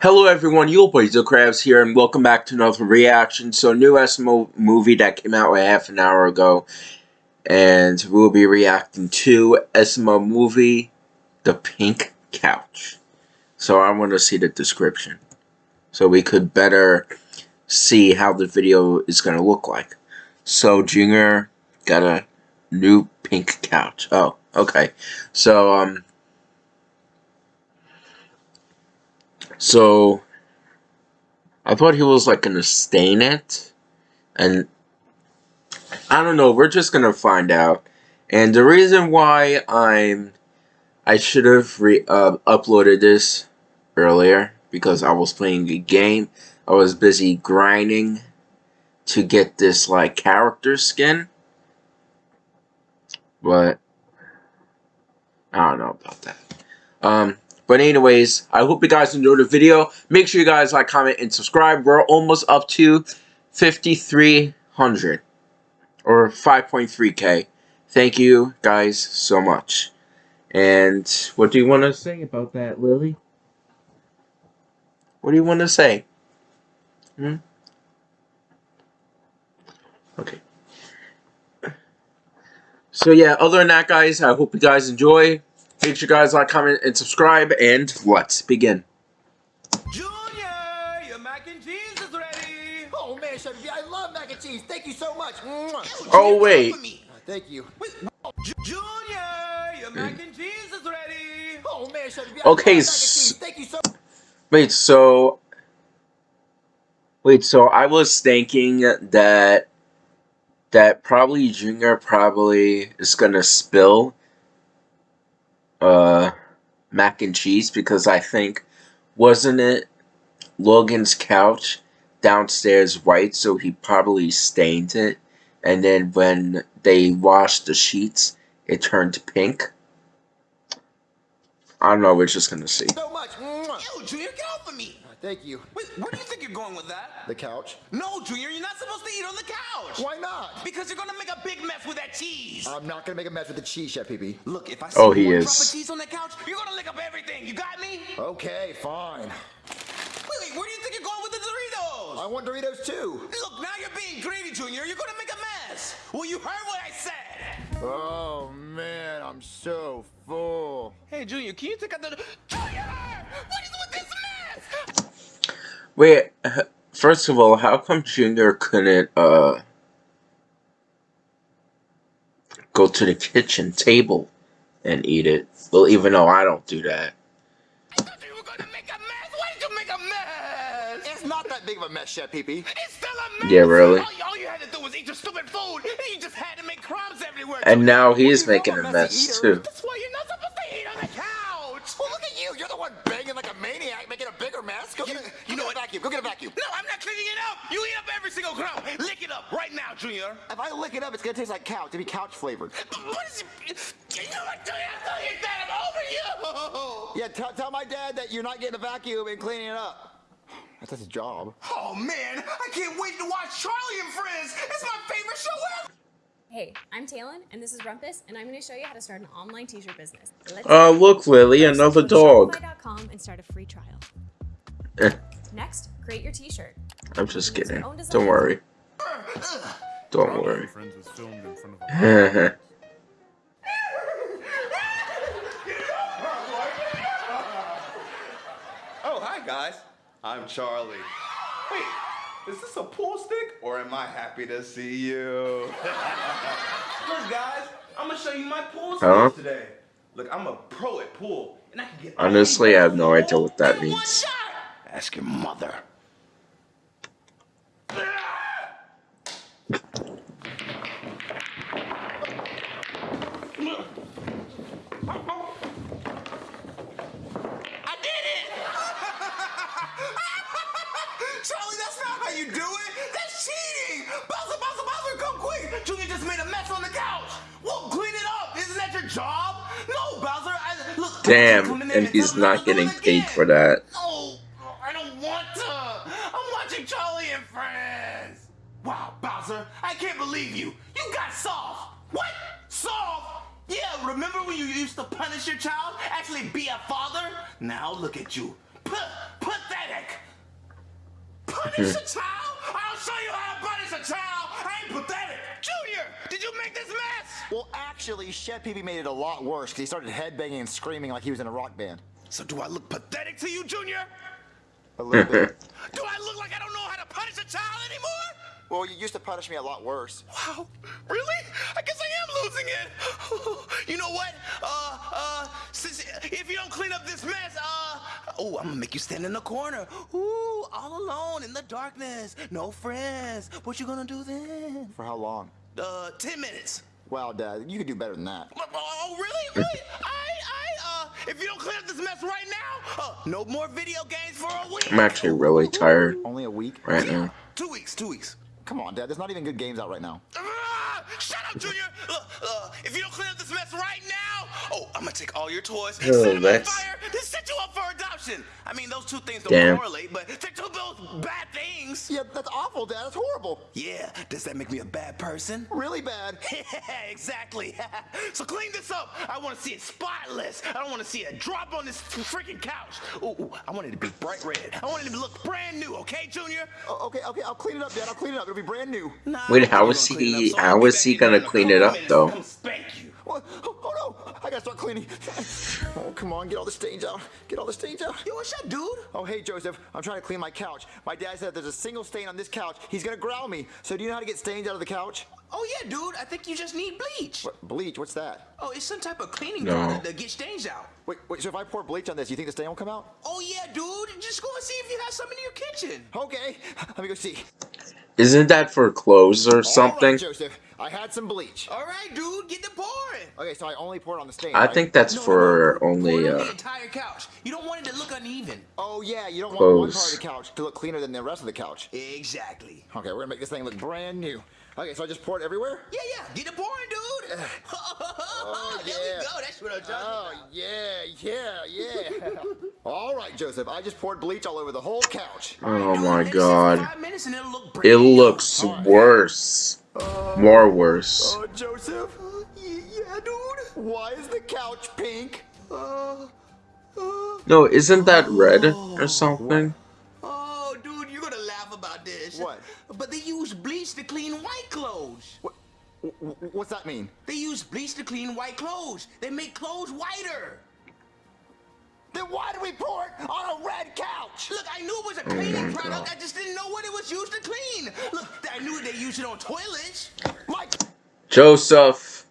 Hello everyone, You'll Boy Crabs here, and welcome back to another reaction. So, new SML movie that came out a half an hour ago, and we'll be reacting to SML movie, The Pink Couch. So, I want to see the description, so we could better see how the video is going to look like. So, Junior got a new pink couch. Oh, okay. So, um... So, I thought he was like gonna stain it, and I don't know. We're just gonna find out. And the reason why I'm, I should have re uh, uploaded this earlier because I was playing a game. I was busy grinding to get this like character skin, but I don't know about that. Um, but anyways, I hope you guys enjoyed the video. Make sure you guys like, comment, and subscribe. We're almost up to 5,300 or 5.3k. Thank you guys so much. And what do you want to say about that, Lily? What do you want to say? Hmm? Okay. So yeah, other than that, guys, I hope you guys enjoy. Make sure you guys like, comment, and subscribe, and let's begin. Junior, your mac and cheese is ready. Oh man, Chef, I love mac and cheese. Thank you so much. Oh wait. Uh, thank you. Wait, Junior, your mac and cheese is ready. Oh man, Chef, okay, Thank you so. Wait, so. Wait, so I was thinking that that probably Junior probably is gonna spill uh, mac and cheese because I think wasn't it Logan's couch downstairs white, so he probably stained it, and then when they washed the sheets, it turned pink. I don't know. We're just gonna see. So Thank you. Wait, where do you think you're going with that? The couch? No, Junior, you're not supposed to eat on the couch. Why not? Because you're gonna make a big mess with that cheese. I'm not gonna make a mess with the cheese, Chef Pee Pee. Look, if I see oh, he one is. drop of cheese on that couch, you're gonna lick up everything. You got me? Okay, fine. Wait, wait, where do you think you're going with the Doritos? I want Doritos too. Look, now you're being greedy, Junior. You're gonna make a mess. Well, you heard what I said. Oh man, I'm so full. Hey, Junior, can you take out the... Junior! What is with this mess? Wait, first of all, how come Junior couldn't, uh, go to the kitchen table and eat it? Well, even though I don't do that. I thought you were gonna make a mess. Why did you make a mess? It's not that big of a mess, Chef Pee Pee. It's still a mess. Yeah, really? All, all you had to do was eat your stupid food, and you just had to make crumbs everywhere. And now he's making a mess, messy too. That's why you're not supposed to eat on the couch. You're the one banging like a maniac, making a bigger mess. Go get a, you know get a vacuum. Go get a vacuum. No, I'm not cleaning it up. You eat up every single crumb. Lick it up right now, Junior. If I lick it up, it's gonna taste like couch. It'll be couch flavored. What is it? You know what, Junior? I'm not eat that. I'm over you. Yeah, tell tell my dad that you're not getting a vacuum and cleaning it up. That's his job. Oh man, I can't wait to watch Charlie and Friends. It's my favorite show ever. Hey, I'm Talon, and this is Rumpus, and I'm going to show you how to start an online t-shirt business. Let's Oh, look, Lily, another dog. Shopify.com and start a free trial. Eh, Next, create your t-shirt. I'm just kidding. Don't worry. Don't worry. Friends was filmed in front of a Oh, hi guys. I'm Charlie. Wait, is this a pool stick or am I happy to see you? Look, guys, I'm gonna show you my pool skills Huh? today. Look, I'm a pro at pool, and I can get. Honestly, I have no idea what that one means. shot. Ask your mother. job? No, Bowser, I, look... Damn, there and he's not getting paid for that. No, I don't want to! I'm watching Charlie and Friends! Wow, Bowser, I can't believe you! You got soft! What? Soft? Yeah, remember when you used to punish your child? Actually be a father? Now look at you. Put that Punish a child? I'll show you how to punish a child. I ain't pathetic. Junior, did you make this mess? Well, actually, Chef Pee Pee made it a lot worse because he started headbanging and screaming like he was in a rock band. So do I look pathetic to you, Junior? A little bit. Do I look like I don't know how to punish a child anymore? Well, you used to punish me a lot worse. Wow, really? I guess I am losing it. you know what? Uh, uh, since if you don't clean up this mess, uh, oh, I'm gonna make you stand in the corner. Ooh, all alone in the darkness, no friends. What you gonna do then? For how long? Uh, ten minutes. Wow, Dad, you could do better than that. Oh, oh, really? Really? I, I, uh, if you don't clean up this mess right now, uh, no more video games for a week. I'm actually really tired Only a week? right now. Two weeks, two weeks. Come on, Dad. There's not even good games out right now. Ah, shut up, Junior! Look, uh, if you don't clean up this mess right now, oh, I'm gonna take all your toys, set them on fire, then set you up for adoption. I mean, those two things don't Damn. correlate, but they're two both bad things. Yeah, that's awful, Dad. That's horrible. Yeah, does that make me a bad person? Really bad. yeah, exactly. so clean this up. I want to see it spotless. I don't want to see a drop on this freaking couch. Ooh, ooh, I want it to be bright red. I want it to look brand new, okay, Junior? Oh, okay, okay. I'll clean it up, Dad. I'll clean it up. It'll be brand new. Nah, Wait, I'm how gonna clean it up, he- so I'll how be is back he gonna clean it up, though? Come spank you. What? No. I gotta start cleaning. Oh, come on. Get all the stains out. Get all the stains out. Yo, what's up, dude? Oh, hey, Joseph. I'm trying to clean my couch. My dad said there's a single stain on this couch, he's gonna growl me. So do you know how to get stains out of the couch? Oh yeah, dude. I think you just need bleach. What, bleach? What's that? Oh, it's some type of cleaning No. product that gets stains out. Wait, wait. So if I pour bleach on this, you think the stain will come out? Oh yeah, dude. Just go and see if you got some in your kitchen. Okay. Let me go see. Isn't that for clothes or All right, something? Joseph. I had some bleach. All right, dude. Get the pouring. Okay, so I only poured on the stain. I right? think that's No, no, for no. only Pour it on uh the entire couch. You don't want it to look uneven. Oh yeah, you don't want one part of the couch to look cleaner than the rest of the couch. Exactly. Okay, we're gonna make this thing look brand new. Okay, so I just poured everywhere. Yeah, yeah. Get it pouring, dude. Oh, there yeah. we go. That's what I'm talking Oh about. yeah, yeah, yeah. all right, Joseph. I just poured bleach all over the whole couch. Oh Dude, my let it god. five minutes and it'll look It brand new. looks worse. More worse. Oh, Joseph. Y- Yeah, dude. Why is the couch pink? Uh, uh, No, isn't that red or something? oh, dude, you're gonna laugh about this. What? But they use bleach to clean white clothes. What, wh- wh- what's that mean? They use bleach to clean white clothes. They make clothes whiter. Then why do we pour it on a red couch? Look, I knew it was a cleaning my product. God. I just didn't know what it was used to clean. Look, I knew they used it on toilets. Mike, Joseph.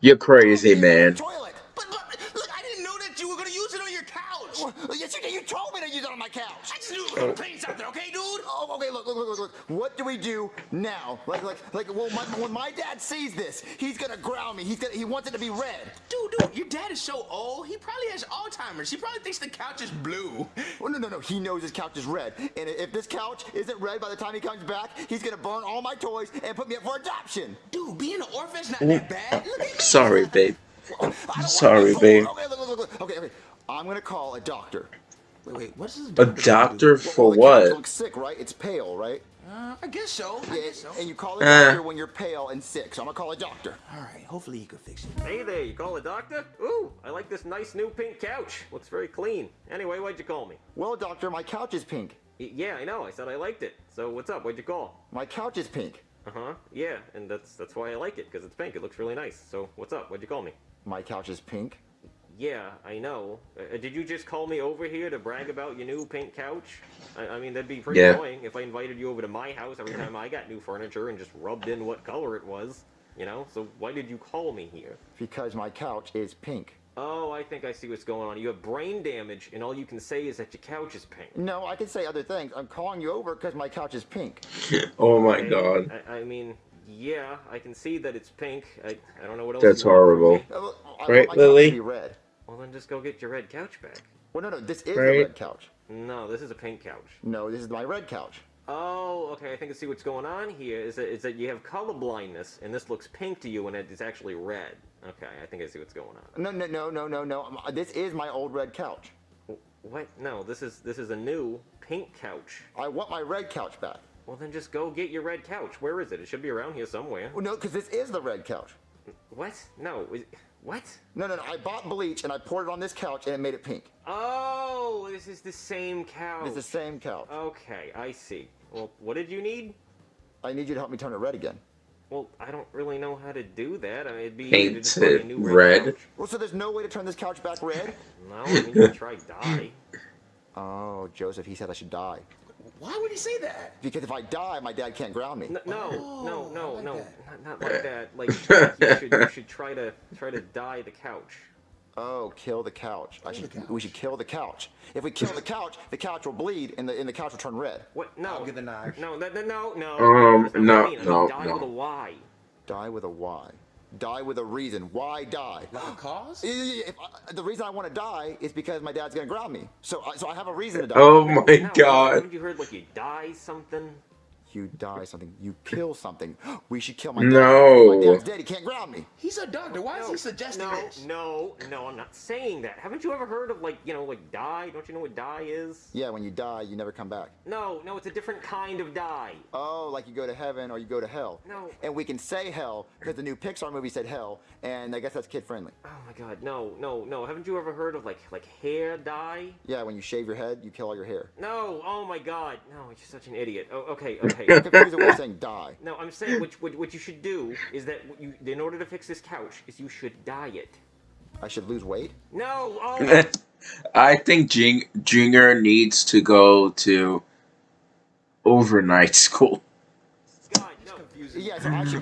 You're crazy, man. toilet. But, but look, I didn't know that you were gonna use it on your couch. Well, Yes, you did. You told me to use it on my couch. I just knew it was oh. gonna clean something, okay, dude? Oh, okay. Look, look, look, look, look. What do we do now? Like, like, like. Well, my, when my dad sees this, he's gonna growl me. He's gonna. He wants it to be red. Dude, dude, your dad is so old. He probably has Alzheimer's. He probably thinks the couch is blue. Oh no, no, no. He knows his couch is red. And if this couch isn't red by the time he comes back, he's gonna burn all my toys and put me up for adoption. Dude, being an orphan's not that bad. Look at. Uh, sorry, babe. I don't Sorry, babe. Okay, look, look, look, look. Okay, okay. I'm gonna call a doctor. Wait, wait, what's this? A doctor Well, for the couch what? looks sick, right? It's pale, right? Uh, I guess so. I Yeah, guess so. and you call a Eh. doctor when you're pale and sick. So I'm gonna call a doctor. All right, hopefully he can fix it. Hey there, you call a doctor? Ooh, I like this nice new pink couch. Looks very clean. Anyway, why'd you call me? Well, doctor, my couch is pink. Y- yeah, I know. I said I liked it. So what's up? Why'd you call? My couch is pink. Uh huh. Yeah, and that's that's why I like it because it's pink. It looks really nice. So what's up? Why'd you call me? My couch is pink. Yeah, I know. Uh, did you just call me over here to brag about your new pink couch? I, I mean, that'd be pretty Yeah. annoying if I invited you over to my house every time I got new furniture and just rubbed in what color it was. You know. So why did you call me here? Because my couch is pink. Oh, I think I see what's going on. You have brain damage, and all you can say is that your couch is pink. No, I can say other things. I'm calling you over because my couch is pink. Oh my Okay, god. I, I mean, yeah, I can see that it's pink. I, I don't know what else. That's you want horrible. me. Uh, well, I Right, Lily? be red. Well, then just go get your red couch back. Well, no, no, this is Right. the red couch. No, this is a pink couch. No, this is my red couch. Oh, okay. I think I see what's going on here. Is that is that you have color blindness, and this looks pink to you, and it's actually red. Okay, I think I see what's going on. No, no, no, no, no, no. Um, This is my old red couch. What? No, this is this is a new pink couch. I want my red couch back. Well, then just go get your red couch. Where is it? It should be around here somewhere. Well, no, because this is the red couch. What? No. is- What? No, no, no. I bought bleach and I poured it on this couch and it made it pink. Oh, this is the same couch. It's the same couch. Okay, I see. Well, what did you need? I need you to help me turn it red again. Well, I don't really know how to do that. I mean, it'd be Paint easy to just buy a it new red. Well, so there's no way to turn this couch back red? No, I mean, you can try dye. Oh, Joseph, he said I should die. Why would he say that? Because if I die, my dad can't ground me. No, no, no, no, like no, not, not like that. Like you should, you should try to try to die the couch. Oh, kill the couch. I should. We should kill the couch. If we kill the couch, the couch will bleed and the and the couch will turn red. What? No. I'll get the knife. No, no, no, no, no. Um, that's not no, what I mean. I mean no, dye no. with a Y. Die with a Y. Die with a reason. Why die? Like a cause? If I, the reason I want to die is because my dad's gonna ground me. So, I, so I have a reason to die. Oh my god. Haven't you heard like you die something? You die something. You kill something. We should kill my dad. No. My dad's dead. He can't ground me. He's a doctor. Why is he suggesting no, this? No, no, I'm not saying that. Haven't you ever heard of like, you know, like dye? Don't you know what dye is? Yeah, when you die, you never come back. No, no, it's a different kind of dye. Oh, like you go to heaven or you go to hell. No. And we can say hell because the new Pixar movie said hell, and I guess that's kid friendly. Oh my god, no, no, no. Haven't you ever heard of like like hair dye? Yeah, when you shave your head, you kill all your hair. No, oh my god. No, you're such an idiot. Oh, okay, okay. Confusing way of saying die. no, I'm saying what, what, what you should do is that you, in order to fix this couch, is you should dye it. I should lose weight. No, oh, I think Jing- Junior needs to go to overnight school. god, no. Confusing. Yeah, so I should go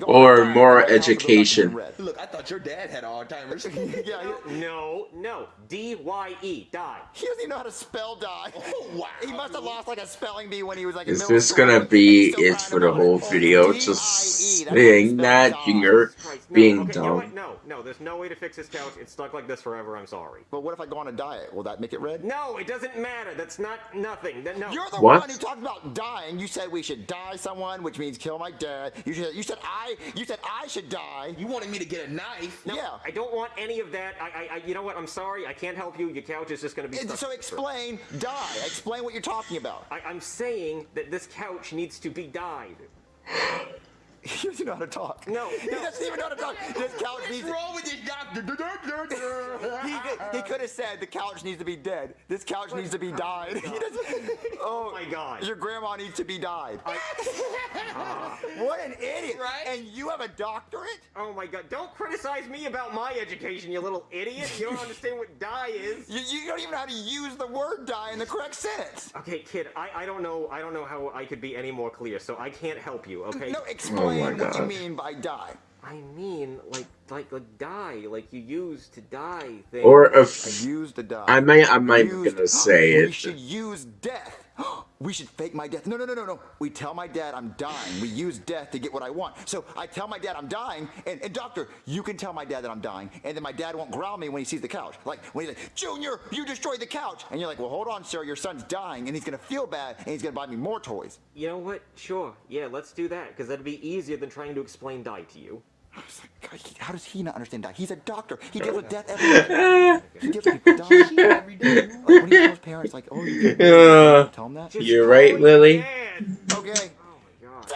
Or die, more so my house will go back to education. Look, I thought your dad had Alzheimer's. yeah, No, no. D Y E, die. he doesn't even know how to spell die. Oh, wow, He must have lost like a spelling bee when he was like in Is this school, gonna be it for the whole. Video? Just that's how you saying that die. Junior being okay, you know dumb. No, no, there's no way to fix this couch. It's stuck like this forever. I'm sorry. But what if I go on a diet? Will that make it red? No, it doesn't matter. That's not nothing. That, no. You're the What? one who talked about dying. You said we should die someone, which means kill my dad. You said you said I you said I should die. You wanted me to get a knife. No, yeah. I don't want any of that. I, I, I, you know what? I'm sorry. I can't help you. Your couch is just gonna be And stuck. so explain die. Explain what you're talking about. I, I'm saying that this couch needs to be dyed. He doesn't know how to talk. No, he no. doesn't even know how to talk. This couch What's needs. wrong with you, doctor? He, could- he could have said the couch needs to be dead. This couch needs to be died. He doesn't- Oh, oh my God. Your grandma needs to be died. what an idiot! Right? And you have a doctorate? Oh my god! Don't criticize me about my education, you little idiot. You don't understand what die is. You, you don't even know how to use the word die in the correct sentence. Okay, kid. I, I don't know. I don't know how I could be any more clear. So I can't help you. Okay. No, oh explain Oh what you mean by die. I mean, like, like, like dye, like you use to die things. Or if Use the die. I may, I might Used- gonna say We it. should use death. We should fake my death. No, no, no, no, no. We tell my dad I'm dying. We use death to get what I want. So I tell my dad I'm dying, and, and doctor, you can tell my dad that I'm dying, and then my dad won't growl me when he sees the couch. Like when he's like, Junior, you destroyed the couch, and you're like, well, hold on, sir, your son's dying, and he's gonna feel bad, and he's gonna buy me more toys. You know what? Sure. Yeah, let's do that because that'd be easier than trying to explain die to you. I was like, God, he- how does he not understand that? He's a doctor. He deals with death every day. he deals with people dying every day. Like when he tells parents, like, oh, you uh, tell him that. You're right, Lily. Dad. Okay. Oh my god.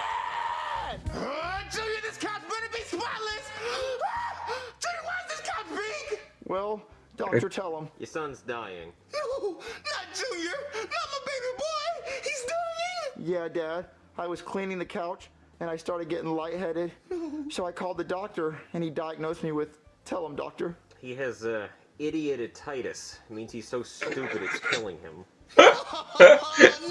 Uh, Junior, this couch better be spotless. Junior, why is this couch pink? Well, doctor, tell him. Your son's dying. No, not Junior. Not my baby boy. He's dying. Yeah, Dad. I was cleaning the couch and I started getting lightheaded. So I called the doctor and he diagnosed me with, tell him, doctor. He has uh, idiotitis. It means he's so stupid it's killing him. No,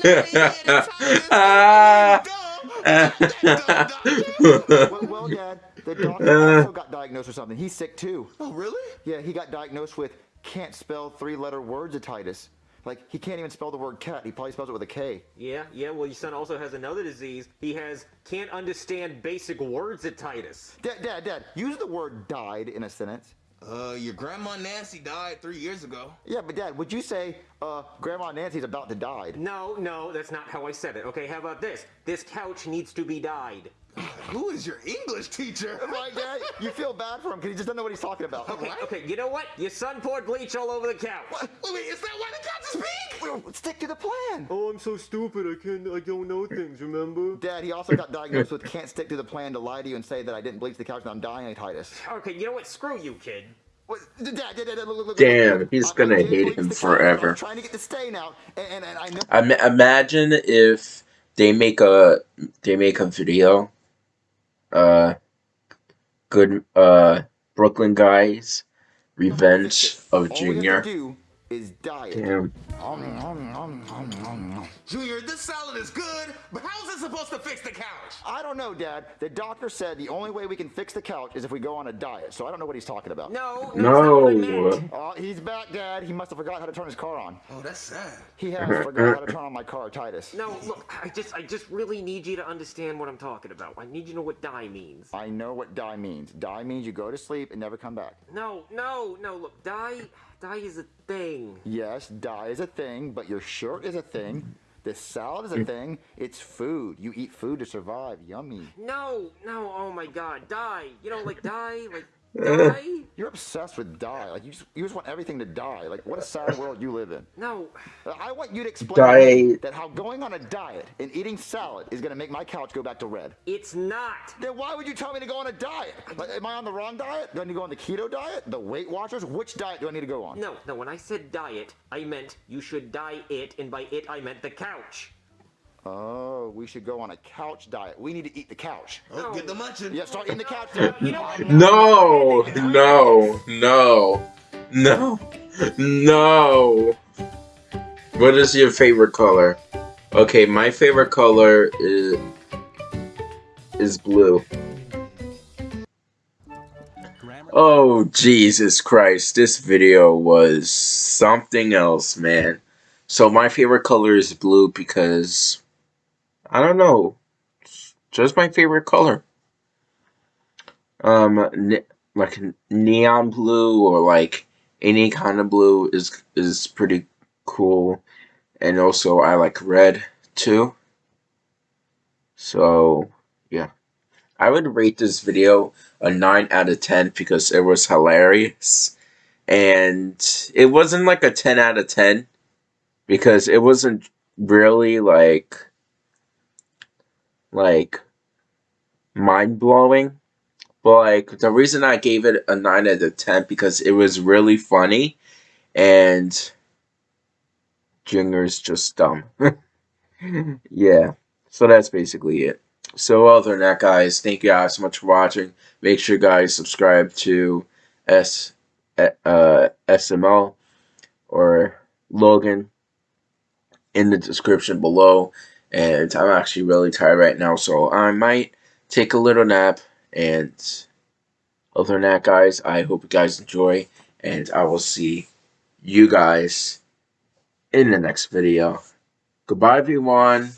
he had a. Dumb. Dumb, doctor. Well, well Dad, the doctor also got diagnosed with something. He's sick too. Oh, really? Yeah, he got diagnosed with can't spell three letter wordsatitis. Like, he can't even spell the word cat. He probably spells it with a K. Yeah, yeah. Well, your son also has another disease. He has can't understand basic words at Titus. Dad, Dad, Dad, use the word died in a sentence. Uh, your grandma Nancy died three years ago. Yeah, but Dad, would you say, uh, Grandma Nancy's about to die? No, no, that's not how I said it. Okay, how about this? This couch needs to be dyed. Who is your English teacher? Oh right, Dad? You feel bad for him because he just doesn't know what he's talking about. Okay, What? okay. You know what? Your son poured bleach all over the couch. Wait, wait, is that why the couch is pink? Well, Stick to the plan. Oh, I'm so stupid. I can't. I don't know things. Remember? Dad, he also got diagnosed with can't stick to the plan to lie to you and say that I didn't bleach the couch and I'm dying of titus. Okay, you know what? Screw you, kid. What- Dad, Dad, Dad, Dad, look, look, look, Damn, look. he's gonna hate him the couch. forever. Trying to get the stain out, and, and, and I know. Im- imagine if they make a they make a video. Uh, good. Uh, Brooklyn guys, Revenge of All we have Junior. To do is diet. Damn. Junior, this salad is good, but how's it supposed to fix the couch? I don't know, Dad. The doctor said the only way we can fix the couch is if we go on a diet. So I don't know what he's talking about. No, no, that's what I No. meant. Oh, he's back, Dad. He must have forgot how to turn his car on. Oh, that's sad. He has forgot how to turn on my car, Titus. No, look, I just, I just really need you to understand what I'm talking about. I need you to know what die means. I know what die means. Die means you go to sleep and never come back. No, no, no. Look, die, die is a thing. Yes, die is a thing, but your shirt is a thing. This salad is a thing. It's food. You eat food to survive. Yummy. No, no. Oh my God, die. You know, like die, like die. You're obsessed with die. Like you just you just want everything to die. Like what a sad world you live in. No, Uh, I want you to explain Diet. that how going on a diet and eating salad is gonna make my couch go back to red. it's not. Then why would you tell me to go on a diet? Like, am I on the wrong diet? Do I need to go on the keto diet? The Weight Watchers? Which diet do I need to go on? No, no. When I said diet, I meant you should die it, and by it I meant the couch. Oh, we should go on a couch diet. We need to eat the couch. Oh, get the oh. munching. Yeah, start eating the couch. You know? No, no, no, no, no. What is your favorite color? Okay, my favorite color is is blue. Oh Jesus Christ! This video was something else, man. So my favorite color is blue because I don't know, it's just my favorite color. Um ne- like neon blue or like any kind of blue is is pretty cool. And also I like red too. So yeah. I would rate this video a 9 out of 10 because it was hilarious. And it wasn't like a 10 out of 10 because it wasn't really like like mind blowing but like the reason I gave it a nine out of ten because it was really funny, and Junior's just dumb. yeah, so that's basically it. So other than that, guys, thank you guys so much for watching. Make sure you guys subscribe to S uh, SML or Logan in the description below. And I'm actually really tired right now, so I might take a little nap. And other than that, guys, I hope you guys enjoy. And I will see you guys in the next video. Goodbye, everyone.